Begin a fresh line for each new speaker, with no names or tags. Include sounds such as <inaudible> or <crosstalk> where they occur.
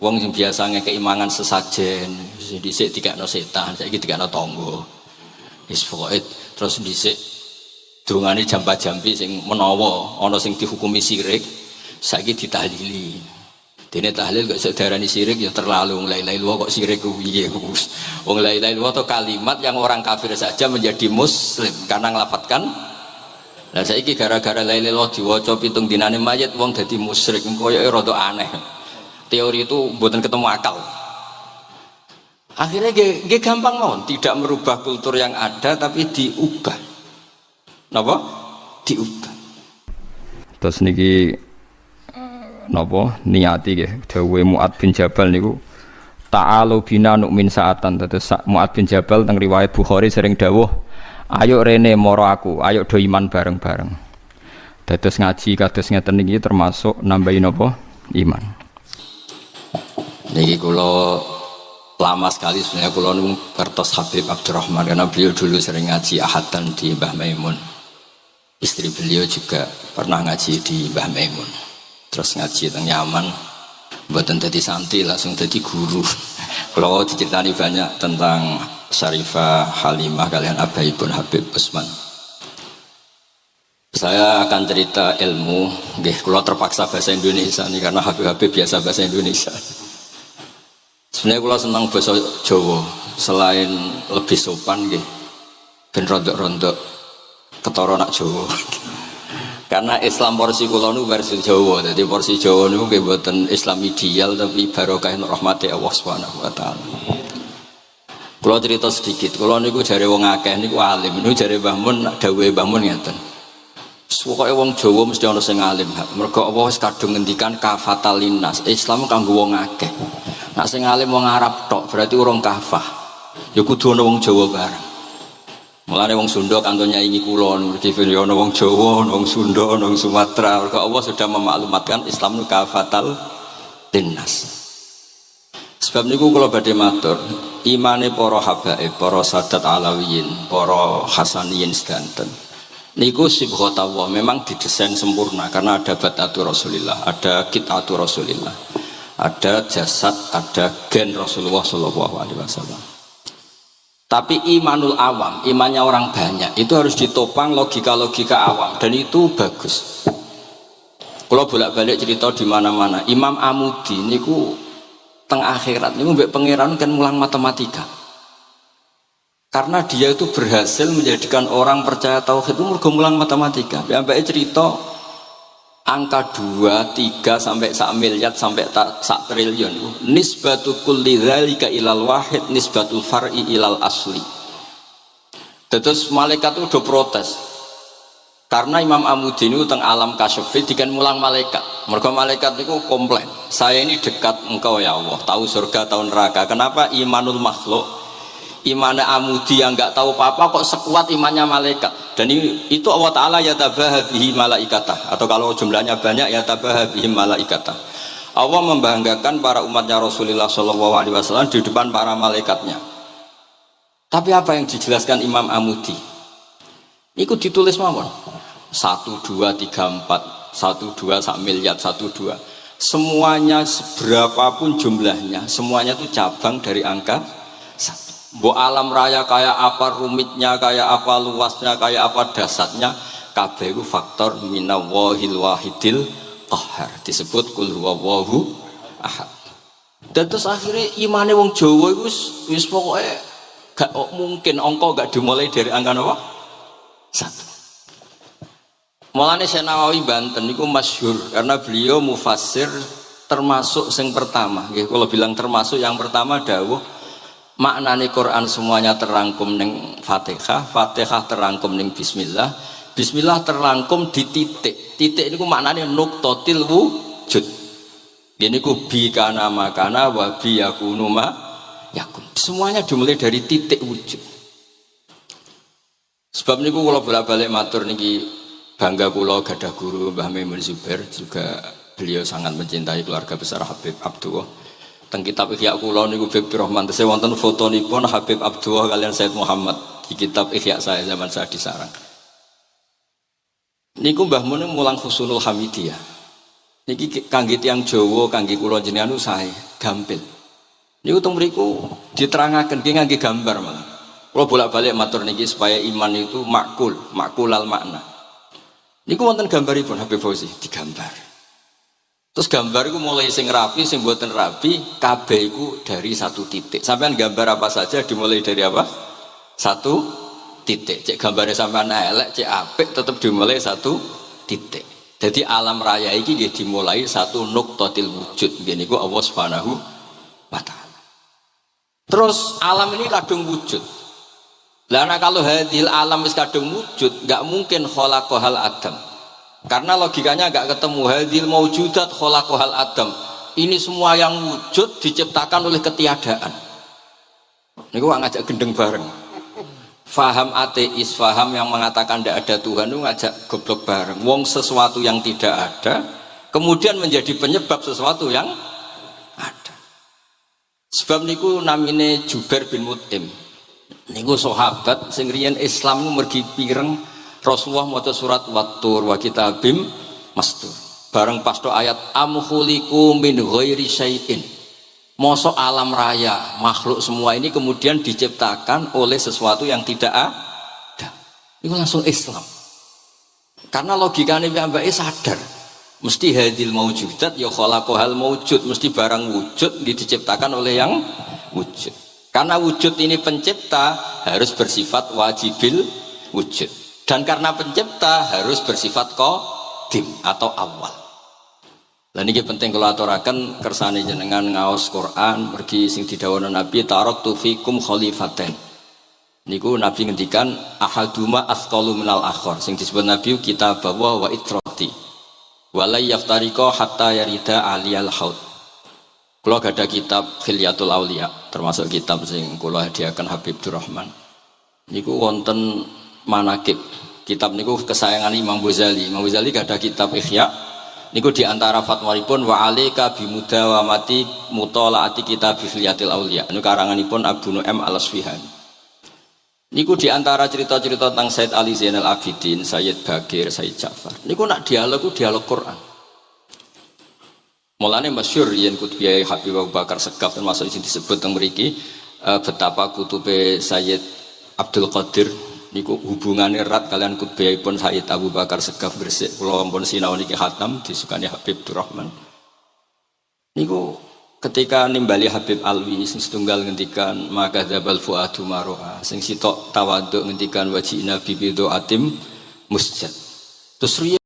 Wong sing biasa keimangan sesajen, dhisik dikakno setan, saiki dikakno tangga. Wis pokoke terus dhisik dongane jamba-jambi sing menawa ana sing dihukumi sirik, saiki ditahlili. Dene tahlil kok iso diarani sirik ya terlalu wong la ilaha kok sirik ku piye Wong la ilaha illallah kalimat yang orang kafir saja menjadi muslim karena nglafatkan Lah saiki gara-gara la ilaha illallah diwaca pitung dinane mayit wong dadi musyrik koyo rada aneh teori itu buatan ketemu akal. Akhirnya gak, gak gampang mohon tidak merubah kultur yang ada tapi diubah. Napa? diubah.
Terus niki napa? Niati nggih dawuhe Muad bin Jabal niku ta'alu bina nukmin saatan. Terus Muad bin Jabal teng riwayat Bukhari sering dawuh ayo rene moro aku ayo do iman bareng-bareng. Dados ngaji kados ngeten niki termasuk nambahin apa iman
Niki kulo lama sekali sebenarnya kulo nung kertas Habib Abdurrahman karena beliau dulu sering ngaji ahadan di Mbah Maimun. Istri beliau juga pernah ngaji di Mbah Maimun. Terus ngaji tentang nyaman, buatan jadi santri langsung jadi guru. <laughs> Kalau diceritani banyak tentang Syarifah Halimah kalian Abaibun Habib Usman. Saya akan cerita ilmu, gih, kalau terpaksa bahasa Indonesia nih karena Habib-Habib biasa bahasa Indonesia. Sebenarnya kalau senang bahasa Jawa, selain lebih sopan gitu, ben rontok-rontok ketara nak Jawa. <laughs> Karena Islam porsi kula nu versi Jawa, jadi porsi Jawa nu nggih mboten Islam ideal tapi barokah rahmati Allah Subhanahu wa taala. Kula cerita sedikit, kula niku jare wong akeh niku alim, niku Mun dawuhe Mbah Mun ngeten. Pokoke wong Jawa mesti ana sing alim. Mergo Allah wis kadung ngendikan kafatalinas. Islam kanggo wong akeh. Nak sing alim wong Arab tok berarti urung kafah. Ya kudu ana wong Jawa bareng. Mulane wong Sunda kanto nyaingi kula nurti ya ana wong Jawa, ana wong Sunda, ana wong Sumatera. Mergo Allah sudah memaklumatkan Islam kafatal linnas. Sebab niku kula badhe matur, imane para habaib, para sadat alawiyin, para hasaniyin sedanten. Niku sibghatullah memang didesain sempurna karena ada batatu Rasulillah, ada kitatu Rasulillah ada jasad, ada gen Rasulullah Shallallahu Alaihi Wasallam. Tapi imanul awam, imannya orang banyak itu harus ditopang logika-logika awam dan itu bagus. Kalau bolak-balik cerita di mana-mana, Imam Amudi niku teng akhirat niku mbek pangeran kan mulang matematika. Karena dia itu berhasil menjadikan orang percaya tauhid itu mulang matematika. Sampai cerita angka 2, 3 sampai sak miliar sampai tak sak triliun. Nisbatu kulli dzalika ilal wahid nisbatul far'i ilal asli. Terus malaikat itu udah protes. Karena Imam Amudin itu teng alam kasyafi dikan mulang malaikat. Mereka malaikat itu komplain saya ini dekat engkau ya Allah tahu surga tahu neraka. Kenapa imanul makhluk imannya amudi yang nggak tahu apa-apa kok sekuat imannya malaikat. Dan itu Allah Ta'ala ya tabahabihi malaikata atau kalau jumlahnya banyak ya tabahabihi malaikata Allah membanggakan para umatnya Rasulullah Shallallahu Alaihi Wasallam di depan para malaikatnya. Tapi apa yang dijelaskan Imam Amudi? Itu ditulis mawon. Satu dua tiga empat. Satu dua sak miliar satu dua. Semuanya seberapapun jumlahnya semuanya itu cabang dari angka Bo alam raya kayak apa rumitnya, kayak apa luasnya, kayak apa dasarnya, kabeh faktor minawahil wahidil qahar disebut kul huwallahu ahad. Dan terus akhirnya imannya wong Jawa itu wis pokoknya gak mungkin ongko gak dimulai dari angka apa? Satu. Mulane saya Nawawi Banten itu masyhur karena beliau mufasir termasuk yang pertama. Kalau bilang termasuk yang pertama dawuh maknane Quran semuanya terangkum neng Fatihah, Fatihah terangkum neng Bismillah, Bismillah terangkum di titik. Titik ini maknane nuktotil wujud. Ini ku bi kana makana wa ma yakun. Semuanya dimulai dari titik wujud. Sebab niku kalau bolak-balik matur niki bangga kula gadah guru Mbah Maimun Zubair juga beliau sangat mencintai keluarga besar Habib Abdullah teng kitab Ihya kula niku Habib Rahman tesih wonten fotonipun Habib Abdullah kalian Said Muhammad di kitab Ihya saya zaman saya di sarang. Niku Mbah Mun mulang Husnul Hamidiyah. Niki kangge tiyang Jawa, kangge kula jenengan sae. gampil. Ini utung beriku diterangkan dia ngangge gambar malah. Kalau bolak-balik matur niki supaya iman itu makul, makul al makna. Niku wonten gambaripun Habib Fauzi digambar. Terus gambar itu mulai sing rapi, sing buatan rapi, kabeh itu dari satu titik. Sampai gambar apa saja dimulai dari apa? Satu titik. Cek gambarnya sampai elek, cek apik tetap dimulai satu titik. Jadi alam raya ini dia dimulai satu nuktotil wujud. Gini ku Allah Subhanahu wa taala. Terus alam ini kadung wujud. Karena kalau hadil alam is kadung wujud, nggak mungkin kholaqohal adam. Karena logikanya nggak ketemu hadil maujudat kholaqohal adam. Ini semua yang wujud diciptakan oleh ketiadaan. Ini gua ngajak gendeng bareng. Faham ateis, faham yang mengatakan tidak ada Tuhan itu ngajak goblok bareng. Wong sesuatu yang tidak ada, kemudian menjadi penyebab sesuatu yang ada. Sebab niku namine Jubair bin Mut'im niku sahabat sing Islam mergi pireng Rasulullah maca surat Wattur wa kitabim mastur. Bareng pas ayat amkhuliku min ghairi syai'in. Mosok alam raya, makhluk semua ini kemudian diciptakan oleh sesuatu yang tidak ada. Itu langsung Islam. Karena logikanya mbak sadar. Mesti hadil maujudat ya khalaqahal maujud, mesti barang wujud diciptakan oleh yang wujud. Karena wujud ini pencipta harus bersifat wajibil wujud. Dan karena pencipta harus bersifat kodim atau awal. Dan ini penting kalau aturakan kersane jenengan ngaos Quran pergi sing didawana Nabi tarok tufikum khalifaten. Niku Nabi ngendikan ahaduma asqalu minal akhor sing disebut Nabi kita bawa wa itroti. Walai yaftariko hatta yarida aliyal haud kalau ada kitab Khilyatul Aulia, termasuk kitab sing kula hadiahkan Habib Durrahman. Niku wonten manakib. Kitab niku kesayangan Imam Ghazali. Imam Ghazali ada kitab Ihya. Niku di antara fatwaripun wa mati mutolaati kitab Khilyatul Aulia. Niku karanganipun Abu Nu'aim Al-Asfihani. Niku di antara cerita-cerita tentang Said Ali Zainal Abidin, Sayyid Bagir, Sayyid Ja'far. Niku nak dialog dialog Quran. Mulane masyur yen kutubiyai Habib Abu Bakar Segaf termasuk ini disebut teng mriki uh, betapa kutube Sayyid Abdul Qadir niku hubungannya erat kalian pun Sayyid Abu Bakar Segaf bersih kula ampun sinau niki khatam disukani Habib Durrahman. Niku ketika nimbali Habib Alwi sing setunggal ngendikan maka dzabal fuadu maroha sing sitok tawaduk ngendikan wajina bibido atim musjad. Terus